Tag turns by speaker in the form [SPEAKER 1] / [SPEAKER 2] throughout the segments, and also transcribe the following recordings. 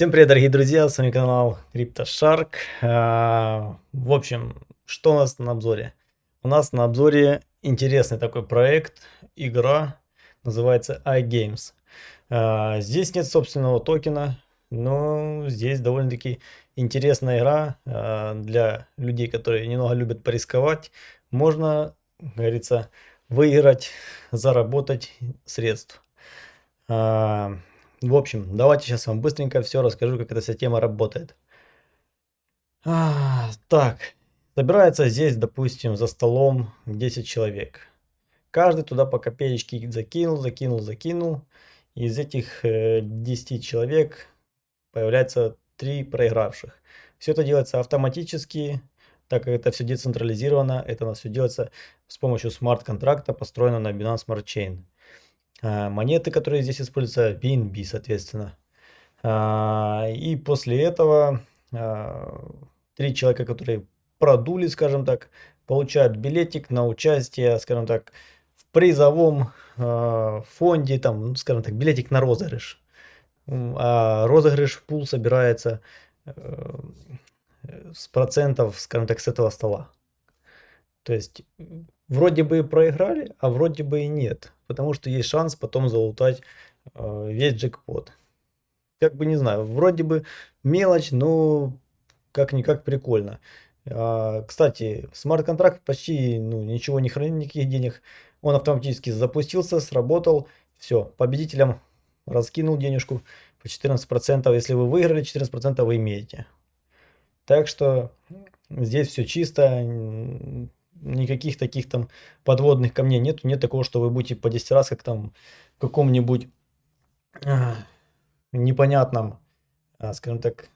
[SPEAKER 1] Всем привет, дорогие друзья, с вами канал CryptoShark. А, в общем, что у нас на обзоре? У нас на обзоре интересный такой проект, игра, называется iGames. А, здесь нет собственного токена, но здесь довольно-таки интересная игра а, для людей, которые немного любят порисковать. Можно, говорится, выиграть, заработать средств. В общем, давайте сейчас вам быстренько все расскажу, как эта вся тема работает. А, так, собирается здесь, допустим, за столом 10 человек. Каждый туда по копеечке закинул, закинул, закинул. Из этих э, 10 человек появляется 3 проигравших. Все это делается автоматически, так как это все децентрализировано. Это у нас все делается с помощью смарт-контракта, построено на Binance Smart Chain. А, монеты, которые здесь используются, BNB, соответственно. А, и после этого а, три человека, которые продули, скажем так, получают билетик на участие, скажем так, в призовом фонде, там, ну, скажем так, билетик на розыгрыш. А розыгрыш пул собирается э, с процентов, скажем так, с этого стола. То есть вроде бы проиграли, а вроде бы и нет. Потому что есть шанс потом залутать э, весь джекпот. Как бы не знаю, вроде бы мелочь, но как-никак прикольно. А, кстати, смарт-контракт почти ну, ничего не хранит, никаких денег. Он автоматически запустился, сработал. Все, победителям раскинул денежку по 14%. Если вы выиграли, 14% вы имеете. Так что здесь все чисто никаких таких там подводных камней нет. Нет такого, что вы будете по 10 раз, как там в каком-нибудь а, непонятном, а, скажем так,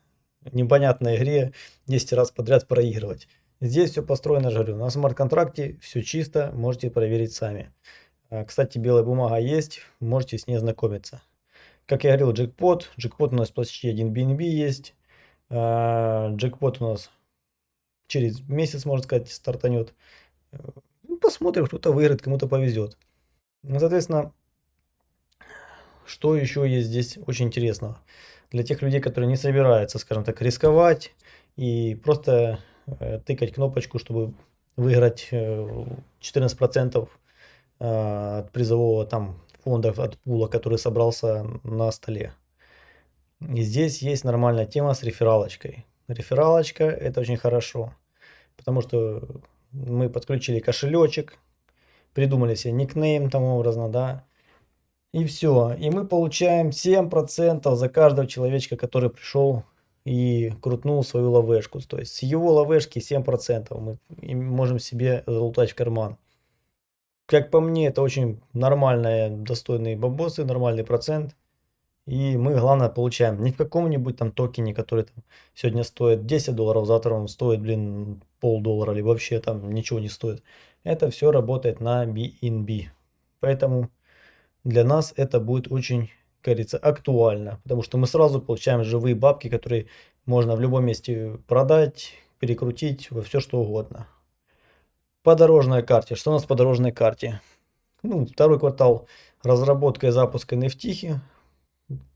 [SPEAKER 1] непонятной игре 10 раз подряд проигрывать. Здесь все построено, говорю, на смарт-контракте все чисто, можете проверить сами. А, кстати, белая бумага есть, можете с ней ознакомиться. Как я говорил, джекпот. Джекпот у нас почти один BNB есть. Джекпот у нас через месяц, можно сказать, стартанет. Э, ну, посмотрим, кто-то выиграет, кому-то повезет. Ну, соответственно, что еще есть здесь очень интересного? Для тех людей, которые не собираются, скажем так, рисковать и просто э, тыкать кнопочку, чтобы выиграть 14% э, от призового там фонда, от пула, который собрался на столе. И здесь есть нормальная тема с рефералочкой. Рефералочка это очень хорошо, потому что мы подключили кошелечек, придумали себе никнейм там образно, да, и все. И мы получаем 7% за каждого человечка, который пришел и крутнул свою ловешку. То есть с его ловешки 7% мы можем себе залутать в карман. Как по мне, это очень нормальные, достойные бабосы, нормальный процент. И мы, главное, получаем не в каком-нибудь там токене, который там сегодня стоит 10 долларов, завтра он стоит, блин, полдоллара или вообще там ничего не стоит. Это все работает на BNB. Поэтому для нас это будет очень, как говорится, актуально. Потому что мы сразу получаем живые бабки, которые можно в любом месте продать, перекрутить во все что угодно. По дорожной карте. Что у нас по дорожной карте? Ну, второй квартал разработка и запуск NFT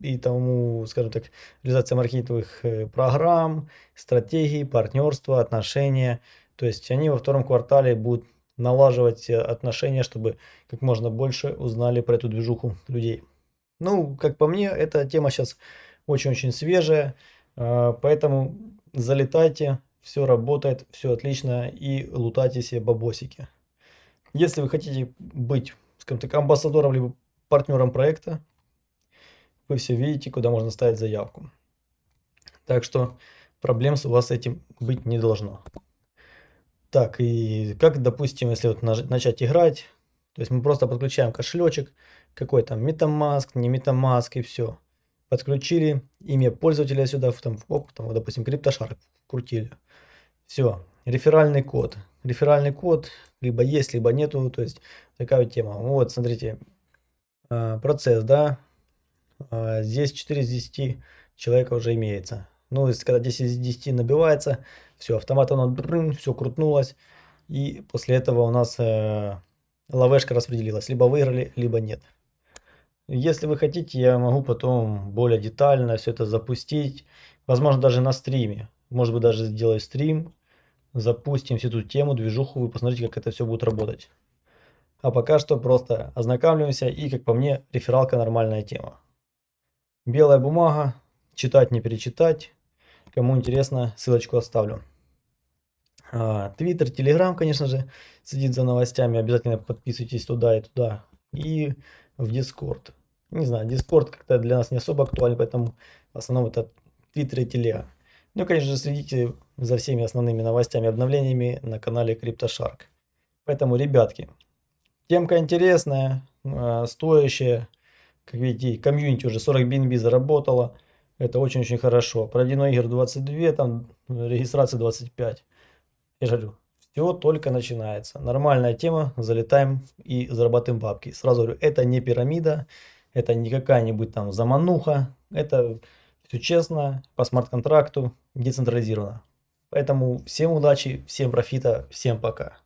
[SPEAKER 1] и тому, скажем так, реализация маркетинговых программ, стратегий, партнерства, отношения. То есть они во втором квартале будут налаживать э, отношения, чтобы как можно больше узнали про эту движуху людей. Ну, как по мне, эта тема сейчас очень-очень свежая, э, поэтому залетайте, все работает, все отлично и лутайте себе бабосики. Если вы хотите быть, скажем так, амбассадором либо партнером проекта, вы все видите, куда можно ставить заявку. Так что проблем у вас с этим быть не должно. Так, и как, допустим, если вот начать играть, то есть мы просто подключаем кошелечек, какой там MetaMask, не MetaMask и все. Подключили имя пользователя сюда, там, оп, там, допустим, CryptoShark крутили. Все, реферальный код. Реферальный код либо есть, либо нету, то есть такая вот тема. Вот, смотрите, а, процесс, да, здесь 4 из 10 человека уже имеется. Ну, если когда 10 из 10 набивается, все, автомат оно все крутнулось. И после этого у нас э, лавешка распределилась. Либо выиграли, либо нет. Если вы хотите, я могу потом более детально все это запустить. Возможно, даже на стриме. Может быть, даже сделаю стрим. Запустим всю эту тему, движуху. Вы посмотрите, как это все будет работать. А пока что просто ознакомливаемся. И, как по мне, рефералка нормальная тема. Белая бумага. Читать, не перечитать. Кому интересно, ссылочку оставлю. А, Твиттер, Телеграм, конечно же, следит за новостями. Обязательно подписывайтесь туда и туда. И в Дискорд. Не знаю, Discord как-то для нас не особо актуален, поэтому в основном это Twitter и Телега. Ну и, конечно же, следите за всеми основными новостями, обновлениями на канале CryptoShark. Поэтому, ребятки, темка интересная, а, стоящая. Как видите, комьюнити уже 40 BNB заработала. Это очень-очень хорошо. Проведено игр 22, там регистрация 25. Я же говорю, все только начинается. Нормальная тема, залетаем и зарабатываем бабки. Сразу говорю, это не пирамида, это не какая-нибудь там замануха, это все честно, по смарт-контракту, децентрализировано. Поэтому всем удачи, всем профита, всем пока.